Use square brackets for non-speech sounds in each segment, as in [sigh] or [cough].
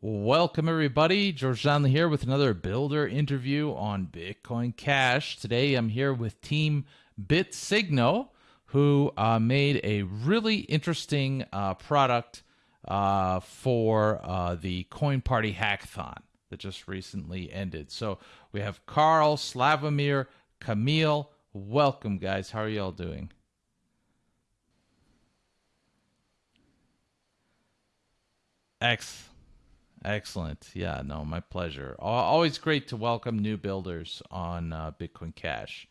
Welcome, everybody. George Donnelly here with another builder interview on Bitcoin Cash. Today I'm here with Team BitSigno, who uh, made a really interesting uh, product uh, for uh, the Coin Party Hackathon that just recently ended. So we have Carl, Slavomir, Camille. Welcome, guys. How are y'all doing? Excellent. Excellent. Yeah, no, my pleasure. Always great to welcome new builders on uh, Bitcoin Cash.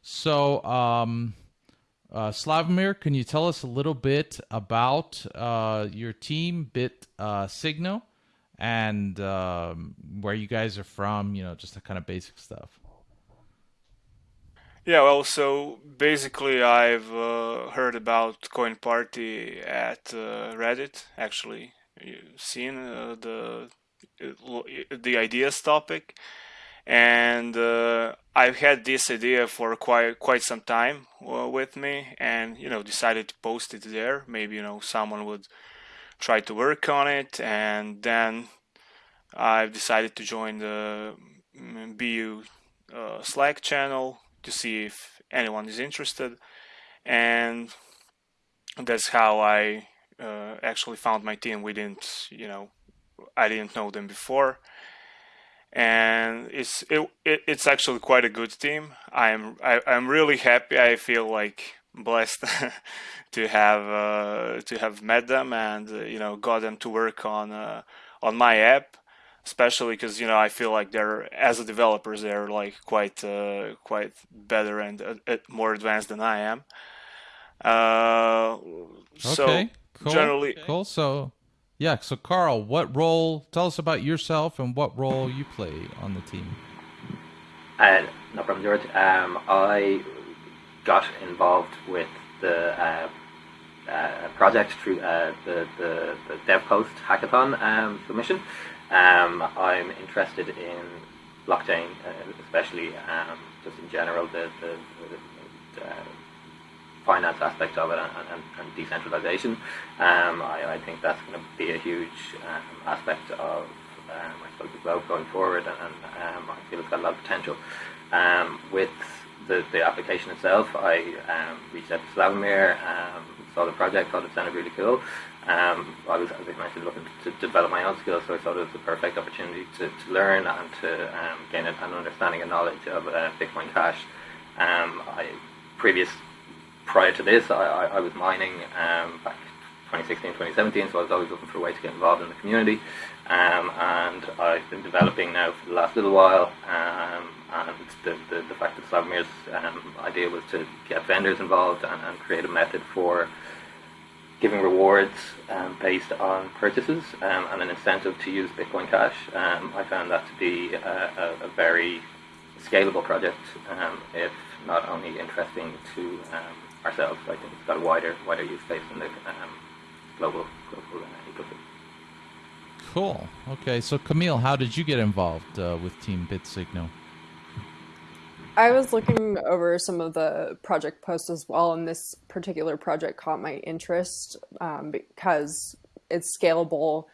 So, um, uh, Slavomir, can you tell us a little bit about uh, your team, Bit uh, Signo, and um, where you guys are from? You know, just the kind of basic stuff. Yeah, well, so basically, I've uh, heard about Coin Party at uh, Reddit, actually, seen uh, the the ideas topic. And uh, I've had this idea for quite quite some time uh, with me, and you know decided to post it there. Maybe you know someone would try to work on it, and then I've decided to join the mm, BU uh, Slack channel to see if anyone is interested, and that's how I uh, actually found my team. We didn't, you know, I didn't know them before, and it's it, it it's actually quite a good team. I'm I, am i am really happy. I feel like blessed [laughs] to have uh, to have met them and uh, you know got them to work on uh, on my app especially because you know I feel like they're as a developers they're like quite uh, quite better and uh, more advanced than I am. Uh, okay. So cool. Generally, cool. So, yeah. So, Carl, what role? Tell us about yourself and what role you play on the team. Uh, no problem, George. Um, I got involved with the uh, uh, project through uh, the, the, the Devpost Hackathon um, submission. Um, I'm interested in blockchain, uh, especially um, just in general, the, the, the uh, finance aspect of it and, and, and decentralization. Um, I, I, think that's going to be a huge um, aspect of um, I suppose the globe going forward, and, and um, I feel it's got a lot of potential. Um, with the, the application itself, I um, reached out to Slavomir, saw the project, thought it sounded really cool. I was, as I mentioned, looking to develop my own skills, so I thought it was the perfect opportunity to, to learn and to gain an understanding and knowledge of uh, Bitcoin Cash. I previous prior to this, I, I, I was mining um, back 2016, 2017, so I was always looking for a way to get involved in the community. Um, and I've been developing now for the last little while. Um, and the, the, the, fact that Slavomir's um, idea was to get vendors involved and, and, create a method for giving rewards um, based on purchases um, and an incentive to use Bitcoin Cash. I found that to be a, a, a very scalable project, if not only interesting to ourselves. I think it's got a wider wider use case in the um, global global uh, ecosystem. Cool. Okay, so Camille, how did you get involved uh, with Team BitSigno? I was looking over some of the project posts as well, and this particular project caught my interest um, because it's scalable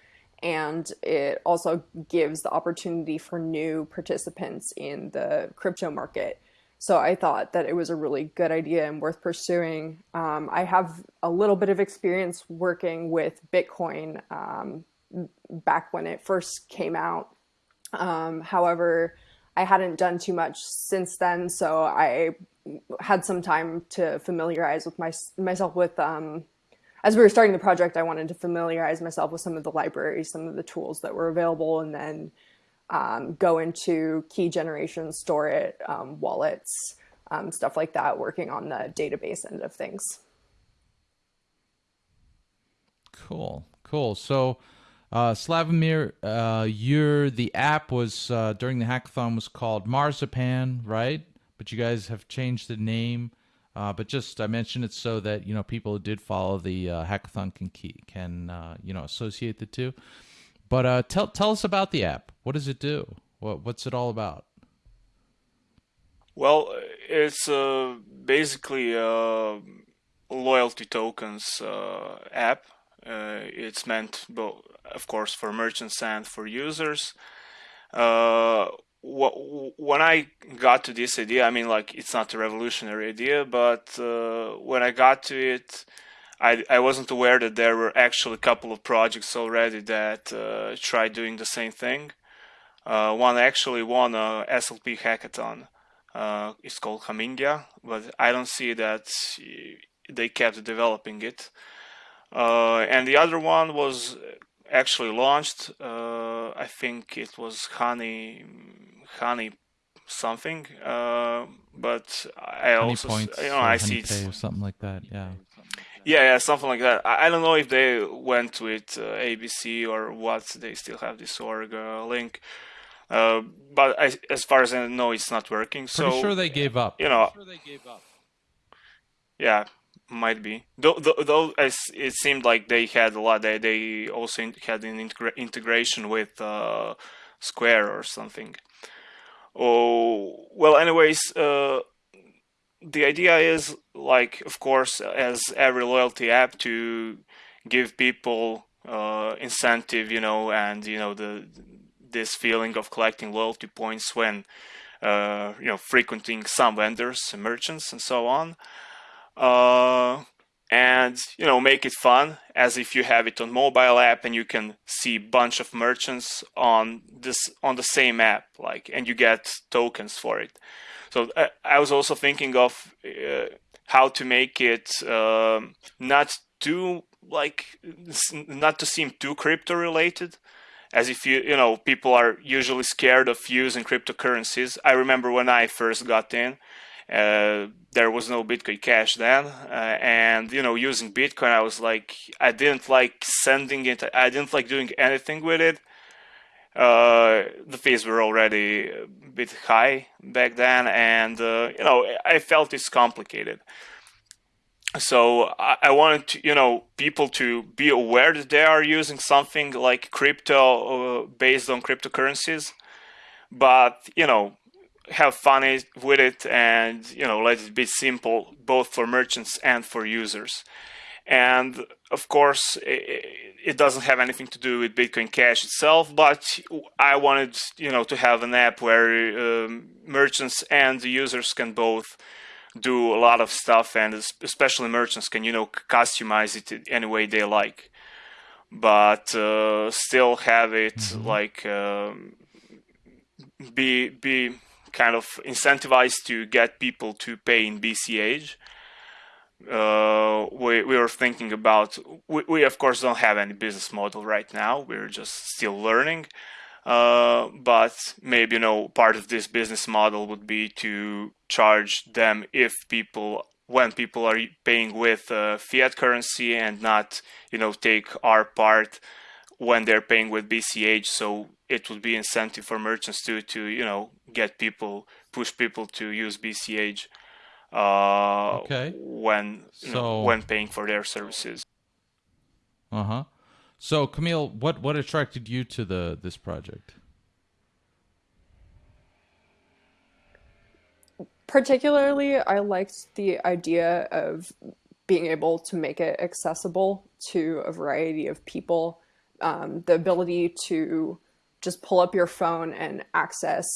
and it also gives the opportunity for new participants in the crypto market. So I thought that it was a really good idea and worth pursuing. Um, I have a little bit of experience working with Bitcoin um, back when it first came out. Um, however, I hadn't done too much since then, so I had some time to familiarize with my, myself with. Um, as we were starting the project, I wanted to familiarize myself with some of the libraries, some of the tools that were available, and then um, go into key generation, store it, um, wallets, um, stuff like that, working on the database end of things. Cool, cool. So, uh, Slavomir, uh, your the app was uh, during the hackathon was called Marzipan, right? But you guys have changed the name. Uh, but just I mentioned it so that you know people who did follow the uh, hackathon can can uh, you know associate the two. But uh, tell tell us about the app. What does it do? What what's it all about? Well, it's uh, basically a loyalty tokens uh, app. Uh, it's meant, both, of course, for merchants and for users. Uh, when I got to this idea, I mean, like it's not a revolutionary idea, but uh, when I got to it, I, I wasn't aware that there were actually a couple of projects already that uh, tried doing the same thing. Uh, one actually won a SLP hackathon. Uh, it's called Hamindia, but I don't see that they kept developing it. Uh, and the other one was actually launched. Uh, I think it was Honey, Honey something. Uh, but I honey also, you know, I see something like that. Yeah. Yeah, yeah, something like that. I, I don't know if they went with uh, ABC or what. They still have this org uh, link. Uh, but I, as far as I know, it's not working. Pretty so sure they gave up. You know, sure they gave up. yeah, might be. Though, though, though it seemed like they had a lot. They they also had an integra integration with uh, Square or something. Oh well. Anyways, uh, the idea is like, of course, as every loyalty app, to give people uh, incentive, you know, and you know the this feeling of collecting loyalty points when uh, you know frequenting some vendors, merchants, and so on. Uh, and you know make it fun as if you have it on mobile app and you can see bunch of merchants on this on the same app like and you get tokens for it so uh, i was also thinking of uh, how to make it um, not too like not to seem too crypto related as if you you know people are usually scared of using cryptocurrencies i remember when i first got in uh, there was no Bitcoin Cash then, uh, and you know, using Bitcoin, I was like, I didn't like sending it. I didn't like doing anything with it. Uh, the fees were already a bit high back then, and uh, you know, I felt it's complicated. So I, I wanted to, you know, people to be aware that they are using something like crypto uh, based on cryptocurrencies, but you know, have fun with it and you know let it be simple both for merchants and for users and of course it doesn't have anything to do with bitcoin cash itself but i wanted you know to have an app where um, merchants and the users can both do a lot of stuff and especially merchants can you know customize it any way they like but uh, still have it mm-hmm. like um, be be kind of incentivized to get people to pay in BCH. Uh, we, we were thinking about, we, we of course don't have any business model right now, we're just still learning. Uh, but maybe you know part of this business model would be to charge them if people when people are paying with uh, fiat currency and not you know take our part when they're paying with BCH. So it would be incentive for merchants to to you know get people push people to use BCH uh, okay. when so, know, when paying for their services. Uh huh. So Camille, what what attracted you to the this project? Particularly, I liked the idea of being able to make it accessible to a variety of people um, the ability to just pull up your phone and access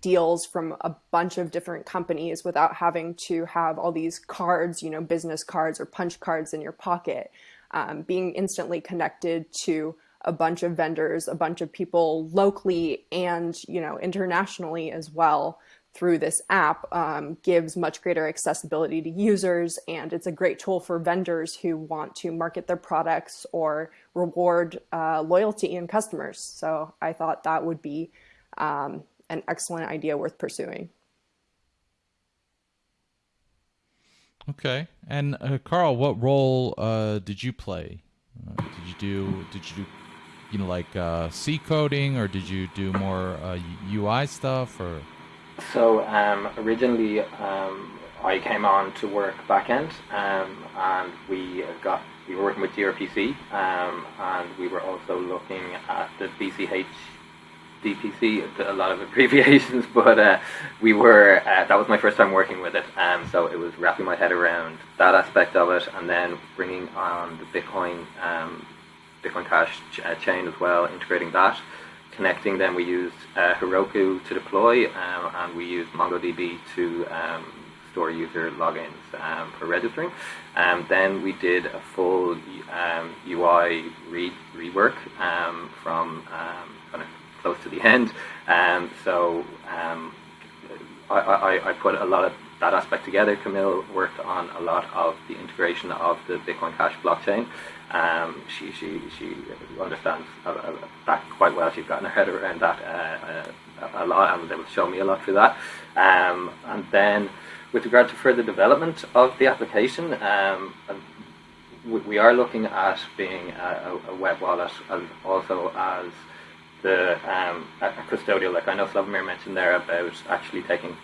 deals from a bunch of different companies without having to have all these cards, you know, business cards or punch cards in your pocket. Um, being instantly connected to a bunch of vendors, a bunch of people locally and, you know, internationally as well through this app um, gives much greater accessibility to users and it's a great tool for vendors who want to market their products or reward uh, loyalty in customers. So I thought that would be um, an excellent idea worth pursuing. Okay, and uh, Carl, what role uh, did you play? Uh, did you do? Did you do? You know, like uh, C coding, or did you do more UI uh, stuff, or? So um, originally, um, I came on to work backend, um, and we got we were working with gRPC, um, and we were also looking at the BCH DPC, a lot of [laughs] abbreviations, but uh, we were uh, that was my first time working with it, um, so it was wrapping my head around that aspect of it, and then bringing on the Bitcoin um, Bitcoin Cash ch- uh, chain as well, integrating that. Connecting them, we used uh, Heroku to deploy, um, and we used MongoDB to um, store user logins um, for registering. Um, then we did a full UI um, re- rework um, from kind of close to the end. so I, I, I put a lot of that aspect together. Camille worked on a lot of the integration of the Bitcoin Cash blockchain. Um, she, she, she understands uh, that quite well. She's gotten her head around that uh, uh, a lot and was able to show me a lot through that. Um, and then, with regard to further development of the application, um, we are looking at being a, a web wallet and also as the um, a custodial, like I know Slavomir mentioned there about actually taking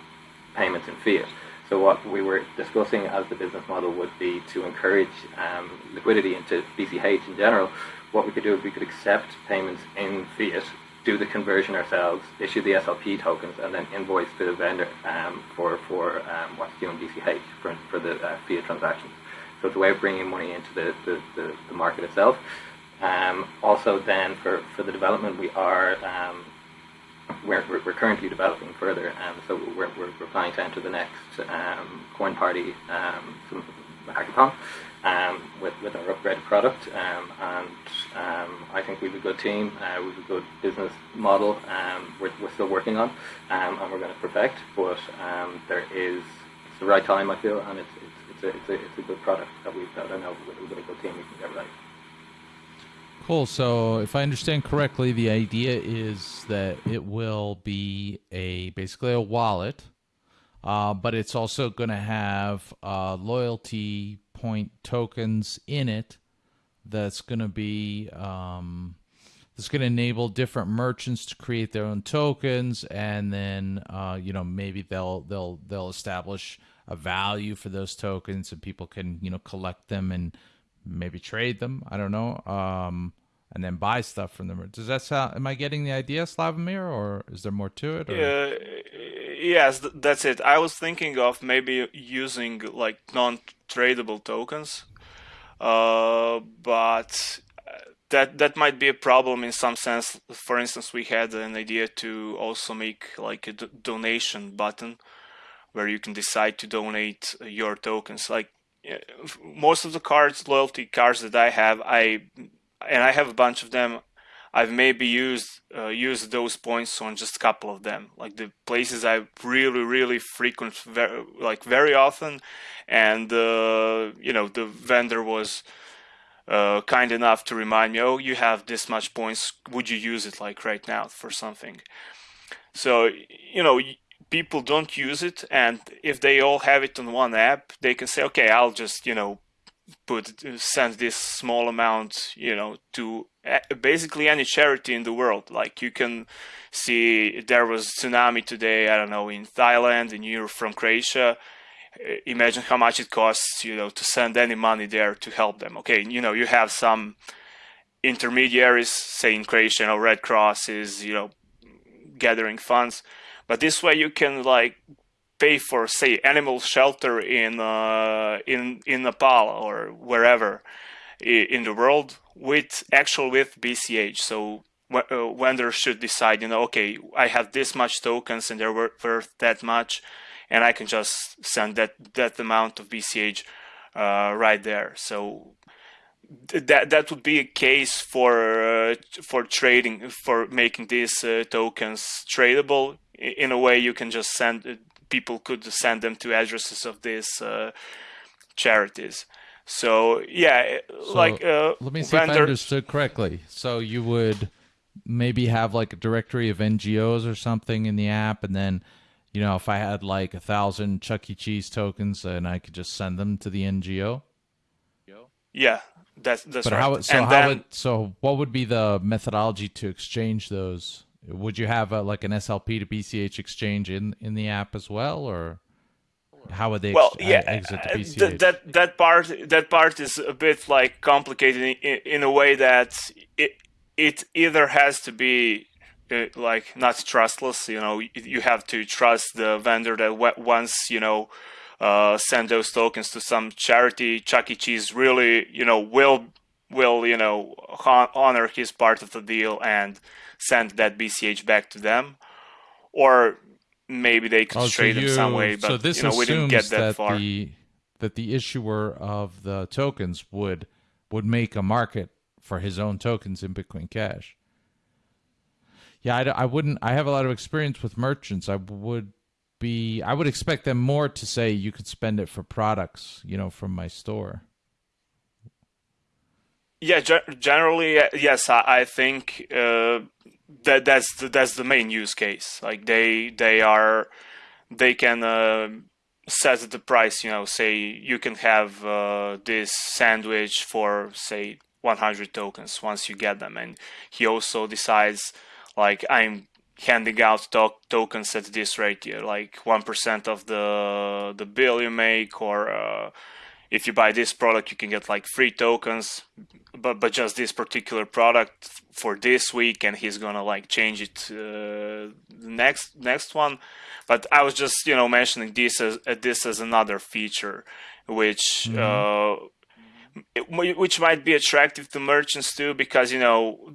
payments in fiat. So what we were discussing as the business model would be to encourage um, liquidity into BCH in general. What we could do is we could accept payments in fiat, do the conversion ourselves, issue the SLP tokens, and then invoice to the vendor um, for for um, what's due in BCH for, for the uh, fiat transactions. So it's a way of bringing money into the, the, the, the market itself. Um, also, then for, for the development, we are um, we're, we're, we're, currently developing further, um, so we're, we're, we're, planning to enter the next um, Coin Party um, hackathon um, with, with our upgraded product, um, and um, I think we have a good team, uh, we have a good business model. we're, we're still working on, and we're going to perfect. But there is it's the right time, I feel, and it's it's, it's, a, it's, a, it's a good product that we've got. I know with, with a good team we can get right. Cool. So, if I understand correctly, the idea is that it will be a basically a wallet, uh, but it's also going to have uh, loyalty point tokens in it. That's going to be um, that's going to enable different merchants to create their own tokens, and then uh, you know maybe they'll they'll they'll establish a value for those tokens, and people can you know collect them and maybe trade them. I don't know. Um, and then buy stuff from them. Does that sound? Am I getting the idea, Slavomir, or is there more to it? Or? Uh, yes, that's it. I was thinking of maybe using like non-tradable tokens, uh, but uh, that that might be a problem in some sense. For instance, we had an idea to also make like a donation button where you can decide to donate your tokens. Like most of the cards, loyalty cards that I have, I and I have a bunch of them. I've maybe used uh, used those points on just a couple of them, like the places I really really frequent, very, like very often, and uh, you know the vendor was uh, kind enough to remind me, oh, you have this much points. Would you use it like right now for something? So you know people don't use it, and if they all have it on one app, they can say, okay, I'll just you know put send this small amount you know to eh, basically any charity in the world. Like you can see there was tsunami today i don't know in thailand and you're from croatia. Eh, imagine how much it costs you know to send any money there to help them. Okay you know you have some intermediaries say in croatia you know, red cross is you know gathering funds but this way you can like pay for say animal shelter in uh, in in Nepal or wherever in the world with actual with BCH. So uh, vendors should decide, you know, okay, I have this much tokens and they're worth that much, and I can just send that that amount of BCH uh, right there. So that that would be a case for uh, for trading for making these uh, tokens tradable in a way you can just send people could send them to addresses of these uh, charities. So yeah, so like uh, let me see vendor- if I understood correctly. So you would maybe have like a directory of NGOs or something in the app, and then you know if I had like a thousand Chuck E. Cheese tokens, and I could just send them to the NGO. Yeah, that's that's but right. How, so and how then, would, so what would be the methodology to exchange those? Would you have a, like an SLP to BCH exchange in in the app as well, or how would they well, ex- yeah, exit the BCH? Th- that that part that part is a bit like complicated in, in a way that it it either has to be uh, like not trustless. You know, you have to trust the vendor that once you know uh, send those tokens to some charity, Chuck E. Cheese really you know will will you know honor his part of the deal and send that BCH back to them, or maybe they could oh, trade so you, in some way. But so this you know, we didn't get that, that far. The, that the issuer of the tokens would would make a market for his own tokens in Bitcoin Cash. Yeah, I, I wouldn't. I have a lot of experience with merchants. I would be. I would expect them more to say you could spend it for products, you know, from my store. Yeah, generally, yes. I, think uh, that that's the, that's the main use case. Like they they are they can uh, set the price. You know, say you can have uh, this sandwich for say 100 tokens once you get them, and he also decides like I'm handing out to- tokens at this rate, here, like one percent of the the bill you make, or uh, if you buy this product, you can get like free tokens, but but just this particular product for this week, and he's gonna like change it uh, next next one. But I was just you know mentioning this as uh, this as another feature, which. Mm-hmm. Uh, which might be attractive to merchants too, because you know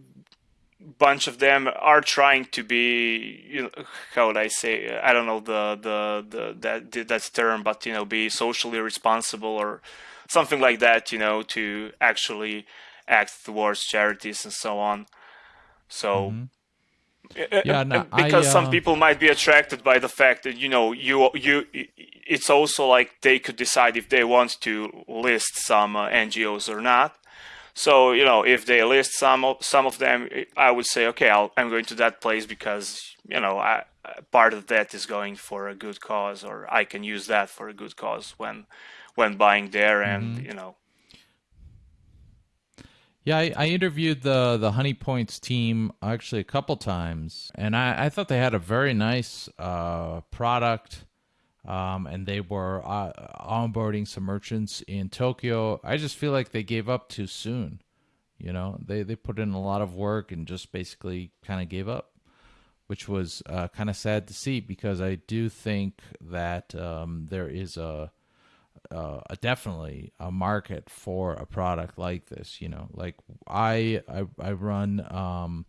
bunch of them are trying to be you know, how would I say I don't know the the the that that's term but you know be socially responsible or something like that you know to actually act towards charities and so on so mm-hmm. yeah, no, because I, uh... some people might be attracted by the fact that you know you you it's also like they could decide if they want to list some uh, NGOs or not so you know, if they list some of some of them, I would say, okay, i am going to that place because you know, I, part of that is going for a good cause, or I can use that for a good cause when when buying there, and mm-hmm. you know. Yeah, I, I, interviewed the the Honey Points team actually a couple times, and I, I thought they had a very nice uh, product um, and they were uh, onboarding some merchants in Tokyo. I just feel like they gave up too soon. You know, they they put in a lot of work and just basically kind of gave up, which was uh, kind of sad to see because I do think that um, there is a, a, a definitely a market for a product like this. You know, like I I, I run. Um,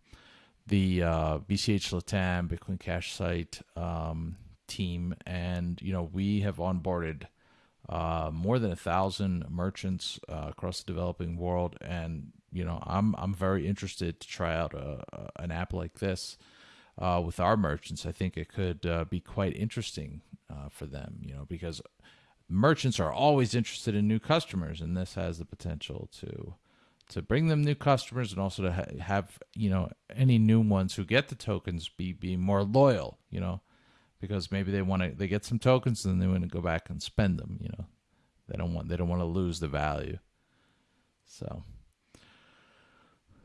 the uh, BCH Latam Bitcoin Cash site um, team, and you know we have onboarded uh, more than a thousand merchants uh, across the developing world, and you know I'm I'm very interested to try out a, a an app like this uh, with our merchants. I think it could uh, be quite interesting uh, for them, you know, because merchants are always interested in new customers, and this has the potential to to bring them new customers and also to ha- have you know any new ones who get the tokens be be more loyal you know because maybe they want to they get some tokens and then they want to go back and spend them. You know, they don't want they don't want to lose the value. So,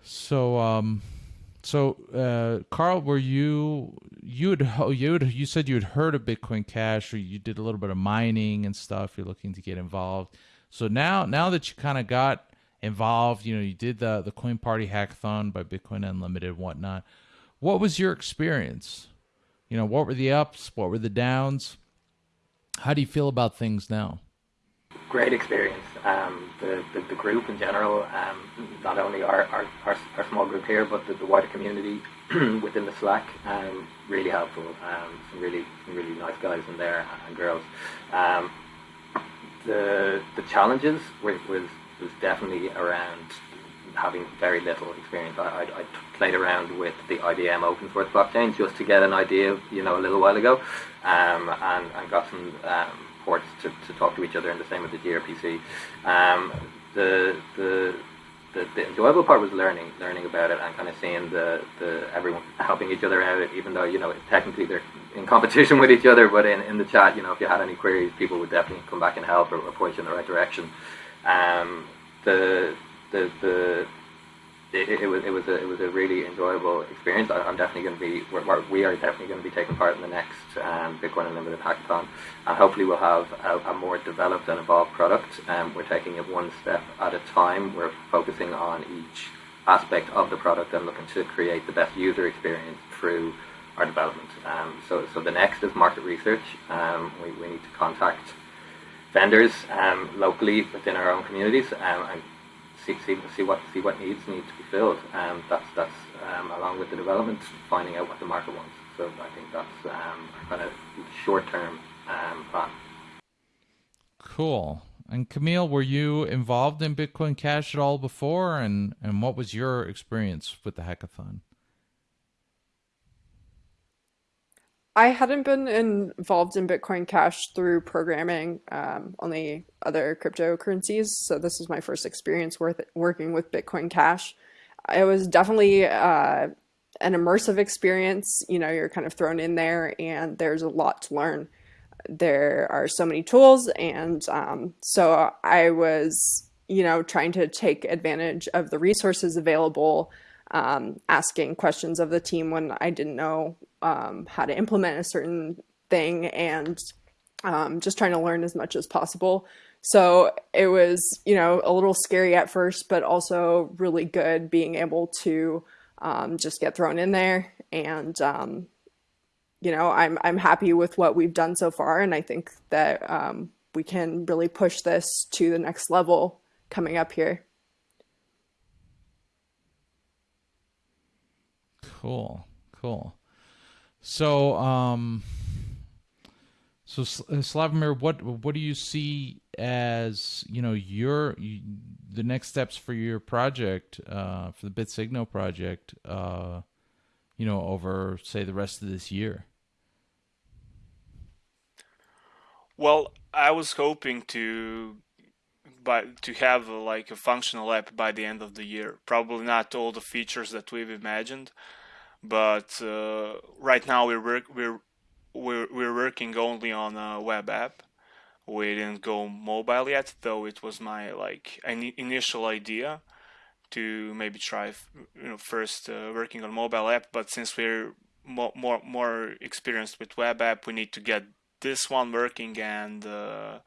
so um, so uh, Carl, were you you had you you said you'd heard of Bitcoin Cash or you did a little bit of mining and stuff. You're looking to get involved. So now now that you kind of got involved, you know, you did the the Coin Party hackathon by Bitcoin Unlimited and whatnot. What was your experience? You know, what were the ups? What were the downs? How do you feel about things now? Great experience. Um, the, the, the, group in general, um, not only our, our, our, our, small group here, but the, the wider community [clears throat] within the Slack, um, really helpful. Um, some really some really nice guys in there and girls. Um, the the challenges were, was was definitely around having very little experience. I, I, I, played around with the IBM open source blockchain just to get an idea, you know, a little while ago, um, and, and got some um, ports to, to talk to each other, and the same with the gRPC. Um, the, the the, the enjoyable part was learning, learning about it, and kind of seeing the, the everyone helping each other out. Even though you know technically they're in competition [laughs] with each other, but in, in the chat, you know, if you had any queries, people would definitely come back and help or, or point you in the right direction. Um, the the the it, it, was it was a it was a really enjoyable experience. I, am definitely going to be we're, we are definitely going to be taking part in the next um, Bitcoin Unlimited hackathon, and hopefully we'll have a, a more developed and evolved product. Um, we're taking it one step at a time. We're focusing on each aspect of the product and looking to create the best user experience through our development. Um, so so the next is market research. Um, we we need to contact vendors um, locally within our own communities um, and see, see, see what see what needs need to be filled. Um, that's that's um, along with the development, finding out what the market wants. So I think that's um, kind of short term um, plan. Cool. And Camille, were you involved in Bitcoin Cash at all before? And, and what was your experience with the hackathon? I hadn't been involved in Bitcoin Cash through programming, um, only other cryptocurrencies. So this is my first experience with working with Bitcoin Cash. It was definitely uh, an immersive experience. You know, you're kind of thrown in there, and there's a lot to learn there are so many tools and um, so i was you know trying to take advantage of the resources available um, asking questions of the team when i didn't know um, how to implement a certain thing and um, just trying to learn as much as possible so it was you know a little scary at first but also really good being able to um, just get thrown in there and um, you know, I'm I'm happy with what we've done so far, and I think that um, we can really push this to the next level coming up here. Cool, cool. So, um, so uh, Slavomir, what what do you see as you know your you, the next steps for your project uh, for the BitSigno project? Uh, you know, over say the rest of this year. Well, I was hoping to by to have a, like a functional app by the end of the year. Probably not all the features that we've imagined, but uh, right now we're work we're we're we're working only on a web app. We didn't go mobile yet, though it was my like initial idea to maybe try you know first uh, working on mobile app. But since we're more more more experienced with web app, we need to get this one working and uh,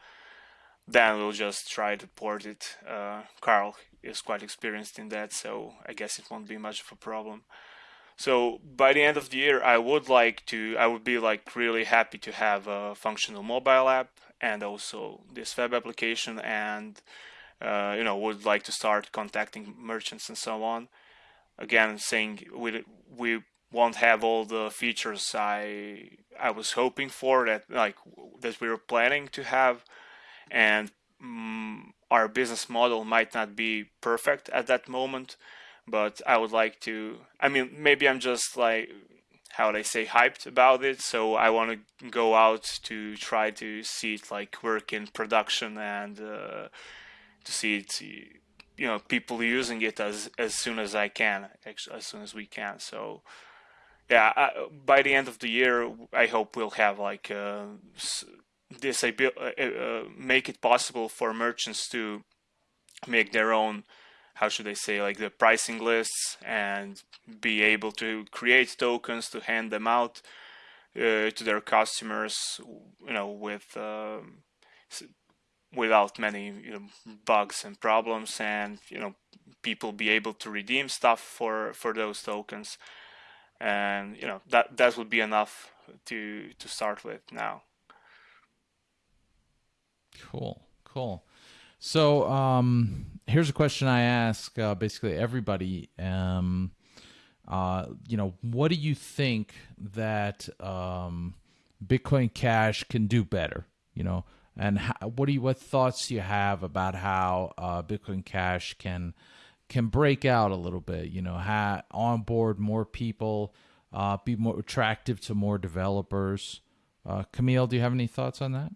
then we'll just try to port it. Uh, Carl is quite experienced in that, so I guess it won't be much of a problem. So by the end of the year, I would like to, I would be like really happy to have a functional mobile app and also this web application and, uh, you know, would like to start contacting merchants and so on. Again, saying we, we won't have all the features I I was hoping for that like that we were planning to have, and um, our business model might not be perfect at that moment, but I would like to. I mean, maybe I'm just like how would I say hyped about it, so I want to go out to try to see it like work in production and uh, to see it you know people using it as as soon as I can as soon as we can so yeah, I, by the end of the year, I hope we'll have like uh, this uh, uh, make it possible for merchants to make their own how should I say like the pricing lists and be able to create tokens to hand them out uh, to their customers you know with um, without many you know, bugs and problems and you know people be able to redeem stuff for for those tokens. And you know that that would be enough to to start with now. Cool cool. So um here's a question i ask uh, basically everybody um uh you know what do you think that um bitcoin cash can do better you know and how, what do you what thoughts do you have about how uh, bitcoin cash can can break out a little bit, you know, ha- onboard more people, uh, be more attractive to more developers. Uh, Camille, do you have any thoughts on that?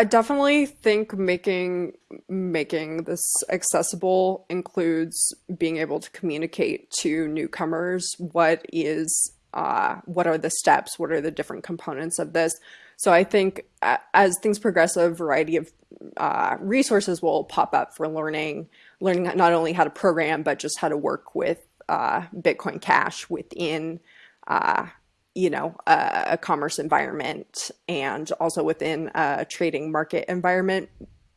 I definitely think making making this accessible includes being able to communicate to newcomers what is uh, what are the steps, what are the different components of this. So I think as things progress, a variety of uh, resources will pop up for learning, learning not only how to program, but just how to work with uh, Bitcoin Cash within, uh, you know, a, commerce environment and also within a trading market environment.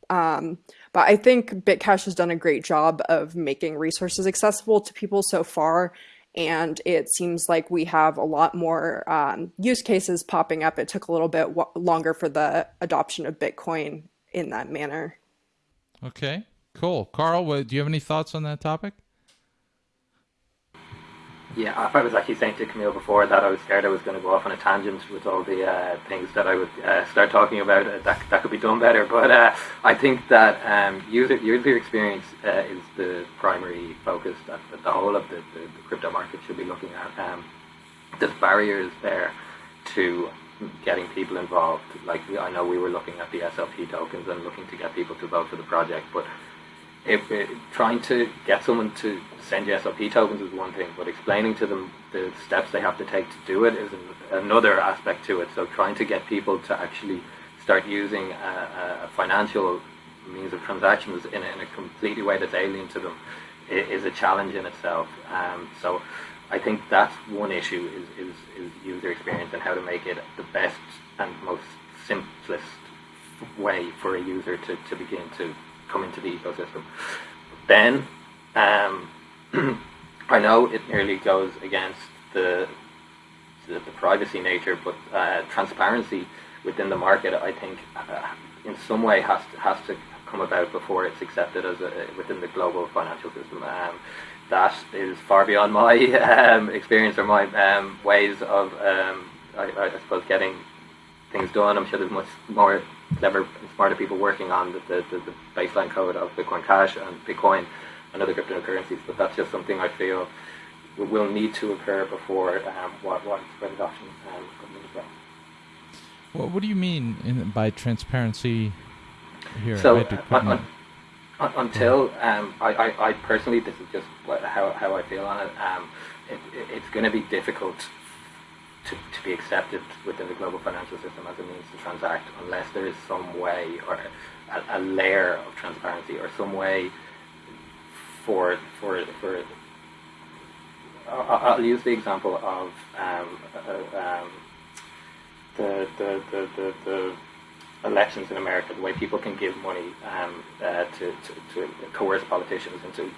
Um, but I think Bitcash has done a great job of making resources accessible to people so far. And it seems like we have a lot more um, use cases popping up. It took a little bit longer for the adoption of Bitcoin in that manner. Okay, cool. Carl, what, do you have any thoughts on that topic? Yeah, I was actually saying to Camille before that I was scared I was going to go off on a tangent with all the uh, things that I would uh, start talking about. Uh, that that could be done better, but uh, I think that um, user user experience uh, is the primary focus that, that the whole of the, the, the, crypto market should be looking at. Um, there's barriers there to getting people involved. Like I know we were looking at the SLP tokens and looking to get people to vote for the project, but if it, trying to get someone to send you SLP tokens is one thing, but explaining to them the steps they have to take to do it is an, another aspect to it. So trying to get people to actually start using a, a financial means of transactions in a, in a, completely way that's alien to them is a challenge in itself. Um, so I think that's one issue is, is, is user experience and how to make it the best and most simplest way for a user to, to begin to come into the ecosystem. Then, um, [clears throat] I know it nearly goes against the the, the privacy nature, but uh, transparency within the market, I think, uh, in some way has to, has to come about before it's accepted as a, within the global financial system. Um, that is far beyond [laughs] my um, experience or my um, ways of, um, I, I, suppose, getting things done. I'm sure there's much more clever and smarter people working on the, the, the, baseline code of Bitcoin Cash and Bitcoin and other cryptocurrencies, but that's just something I feel will need to occur before um, widespread adoption um, comes as well. What do you mean in, by transparency here? So, uh, until um, I, I, I, personally, this is just how, how I feel on it, um, it, it it's going to be difficult to, to be accepted within the global financial system as a means to transact unless there is some way or a, a layer of transparency or some way for for for I'll use the example of um, uh, um, the, the, the, the, the elections in America, the way people can give money um, uh, to, to, to, coerce politicians into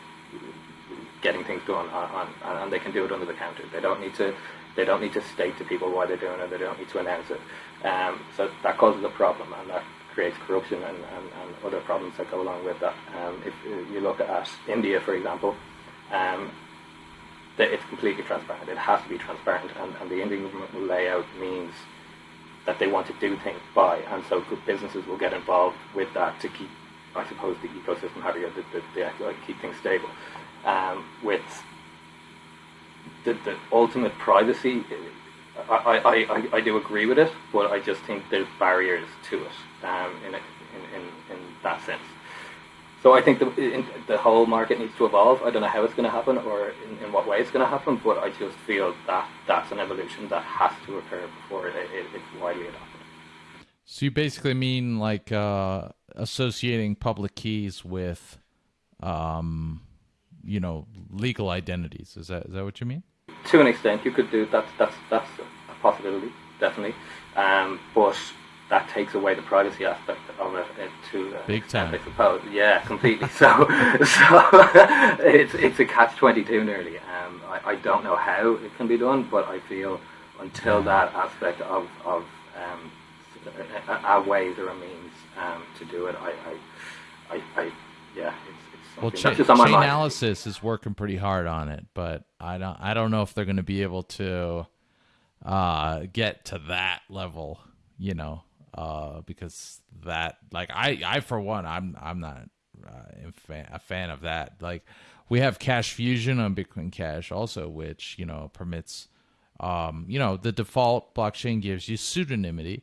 getting things done, on, on, and they can do it under the counter. They don't need to they don't need to state to people why they're doing it. They don't need to announce it. Um, so that causes a problem, and that creates corruption and, and, and other problems that go along with that. Um, if you look at India, for example, um, it's completely transparent. It has to be transparent, and, and the Indian government layout means that they want to do things by, and so good businesses will get involved with that to keep, I suppose, the ecosystem happy or the, the, the, keep things stable. Um, with the, the ultimate privacy, I, I, I, I do agree with it, but I just think there's barriers to it um, in, a, in, in, in that sense. So I think the, the whole market needs to evolve. I don't know how it's going to happen or in, in what way it's going to happen, but I just feel that that's an evolution that has to occur before it, it, it's widely adopted. So you basically mean like uh, associating public keys with, um, you know, legal identities. Is that is that what you mean? To an extent, you could do that. That's that's a possibility, definitely. Um, but that takes away the privacy aspect of it, it to uh, big time. I suppose, yeah, completely. [laughs] so, so [laughs] it's it's a catch twenty two nearly. Um, I, I don't know how it can be done, but I feel until that aspect of of um, a, a ways or a means um, to do it, I, I, I, I yeah, well, Ch- Chainalysis is working pretty hard on it, but I don't I don't know if they're going to be able to uh, get to that level. You know, uh, because that like I I for one I'm I'm not uh, a fan of that. Like we have Cash Fusion on Bitcoin Cash also, which you know permits um, you know the default blockchain gives you pseudonymity,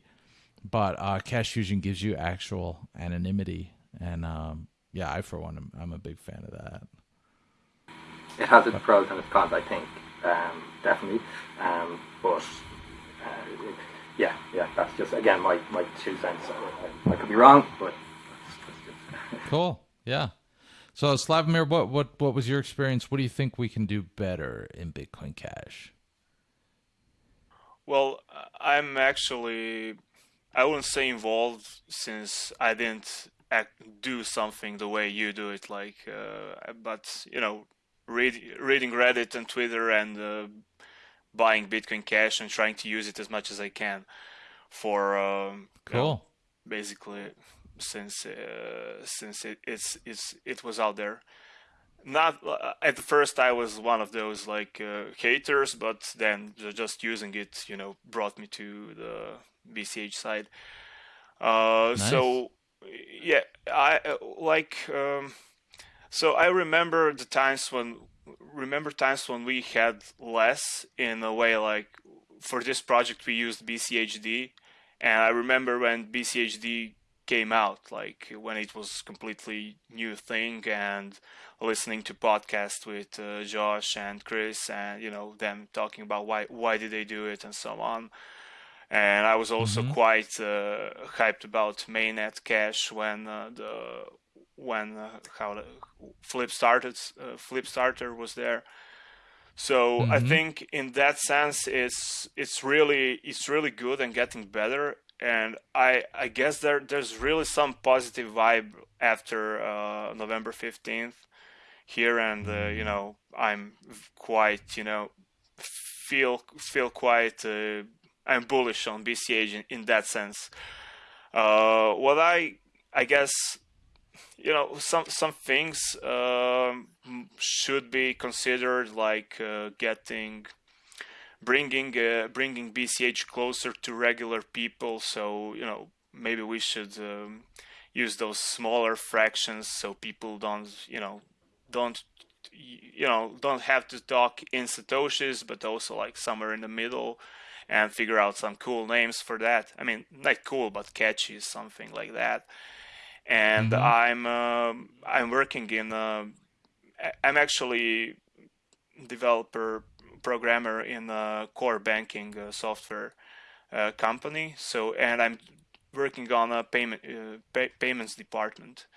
but uh, Cash Fusion gives you actual anonymity, and um, yeah, I for one am, I'm a big fan of that. It has its pros and its cons, I think, um, definitely, um, but. Uh, it, yeah, yeah, that's just again my, my two cents. I, I, I could be wrong, but [laughs] cool. Yeah. So Slavomir, what what what was your experience? What do you think we can do better in Bitcoin Cash? Well, I'm actually I wouldn't say involved since I didn't act, do something the way you do it. Like, uh, but you know, read, reading Reddit and Twitter and uh, buying Bitcoin Cash and trying to use it as much as I can for um, cool. You know, basically since uh, since it, it's it's it was out there. Not uh, at first I was one of those like uh, haters, but then just using it, you know, brought me to the BCH side. Uh, nice. So yeah, I like. Um, so I remember the times when remember times when we had less in a way like for this project we used BCHD and I remember when BCHD came out like when it was completely new thing and listening to podcasts with uh, Josh and Chris and you know them talking about why why did they do it and so on and I was also mm-hmm. quite uh, hyped about mainnet cash when uh, the when uh, how the flip started uh, Flipstarter was there so mm-hmm. i think in that sense it's it's really it's really good and getting better and i i guess there there's really some positive vibe after uh, november 15th here and uh, you mm-hmm. know i'm quite you know feel feel quite uh, i'm bullish on bch in, in that sense. Uh, what i i guess you know some some things um, should be considered like uh, getting bringing uh, bringing BCH closer to regular people. So you know maybe we should um, use those smaller fractions so people don't you know don't you know don't have to talk in satoshis but also like somewhere in the middle and figure out some cool names for that i mean not cool but catchy something like that and mm-hmm. I'm uh, I'm working in uh, I'm actually developer programmer in a core banking uh, software uh, company. So and I'm working on a payment uh, pay- payments department.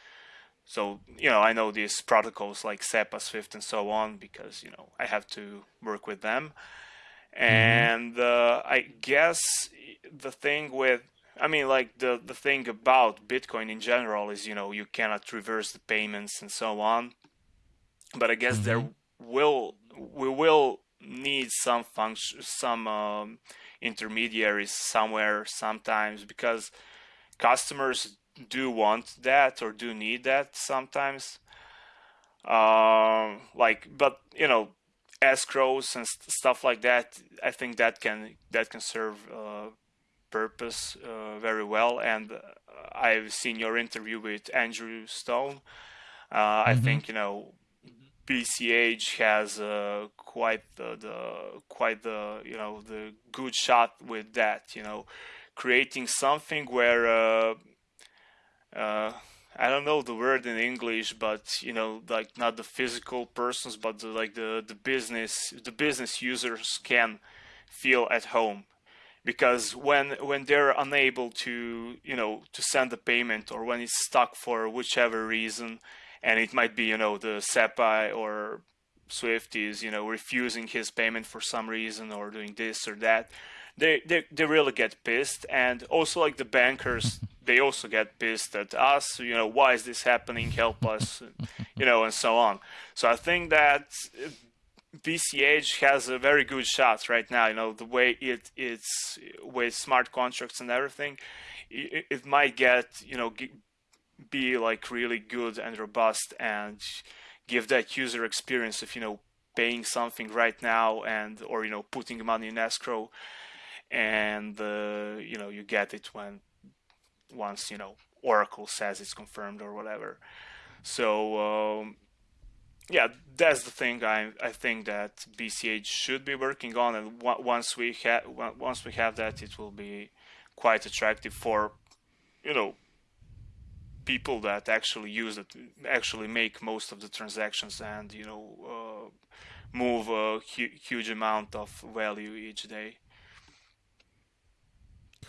So you know I know these protocols like SEPA, Swift, and so on because you know I have to work with them. Mm-hmm. And uh, I guess the thing with I mean, like the the thing about Bitcoin in general is, you know, you cannot reverse the payments and so on. But I guess mm-hmm. there will we will need some function, some um, intermediaries somewhere sometimes because customers do want that or do need that sometimes. Um, like, but you know, escrows and st- stuff like that. I think that can that can serve. Uh, purpose uh, very well. And uh, I've seen your interview with Andrew Stone. Uh, mm-hmm. I think you know BCH has uh, quite the, the quite the you know the good shot with that. You know, creating something where uh, uh, I don't know the word in English, but you know, like not the physical persons, but the, like the the business the business users can feel at home. Because when when they're unable to you know to send the payment or when it's stuck for whichever reason and it might be you know the SEPA or Swift is you know refusing his payment for some reason or doing this or that they they, they really get pissed. And also like the bankers [laughs] they also get pissed at us you know why is this happening? Help us [laughs] you know and so on. So i think that uh, BCH has a very good shot right now. You know the way it it's with smart contracts and everything, it, it might get you know be like really good and robust and give that user experience of you know paying something right now and or you know putting money in escrow and uh, you know you get it when once you know Oracle says it's confirmed or whatever. So um, yeah, that's the thing I I think that BCH should be working on, and once we have once we have that, it will be quite attractive for you know people that actually use it, actually make most of the transactions, and you know uh, move a hu- huge amount of value each day.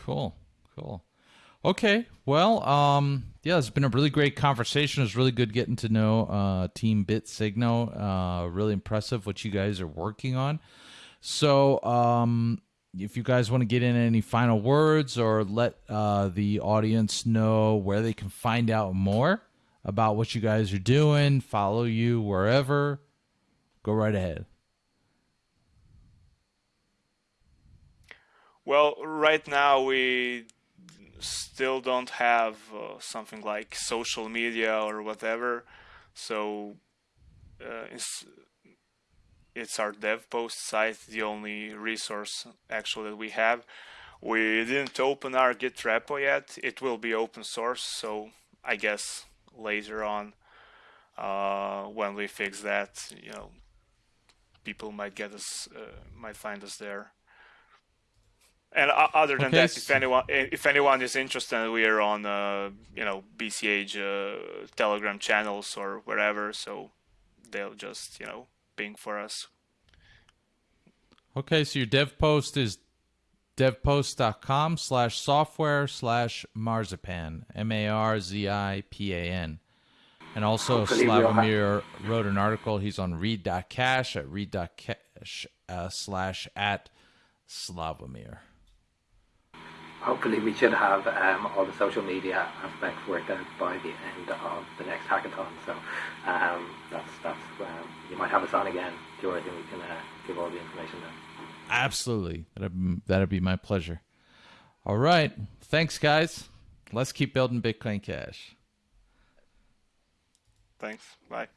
Cool, cool. Okay, well, um, yeah, it's been a really great conversation. It was really good getting to know uh, Team BitSigno. Uh, really impressive what you guys are working on. So, um, if you guys want to get in any final words or let uh, the audience know where they can find out more about what you guys are doing, follow you wherever, go right ahead. Well, right now we still don't have uh, something like social media or whatever, so uh, it's it's our Devpost site the only resource actually that we have. We didn't open our Git repo yet. It will be open source, so I guess later on uh, when we fix that, you know, people might get us, uh, might find us there. And uh, other than Okay, that, if anyone if anyone is interested, we are on uh, you know BCH uh, Telegram channels or wherever, so they'll just you know ping for us. Okay, so your Devpost is devpost.com slash software slash marzipan, M A R Z I P A N. And also, Hopefully Slavomir wrote an article. He's on read.cash at read.cash uh, slash at Slavomir. Hopefully, we should have um, all the social media aspects worked out by the end of the next hackathon. So um, that's that's um, you might have us on again, George, and we can uh, give all the information then. Absolutely. That'd, that'd be my pleasure. All right. Thanks, guys. Let's keep building Bitcoin Cash. Thanks. Bye.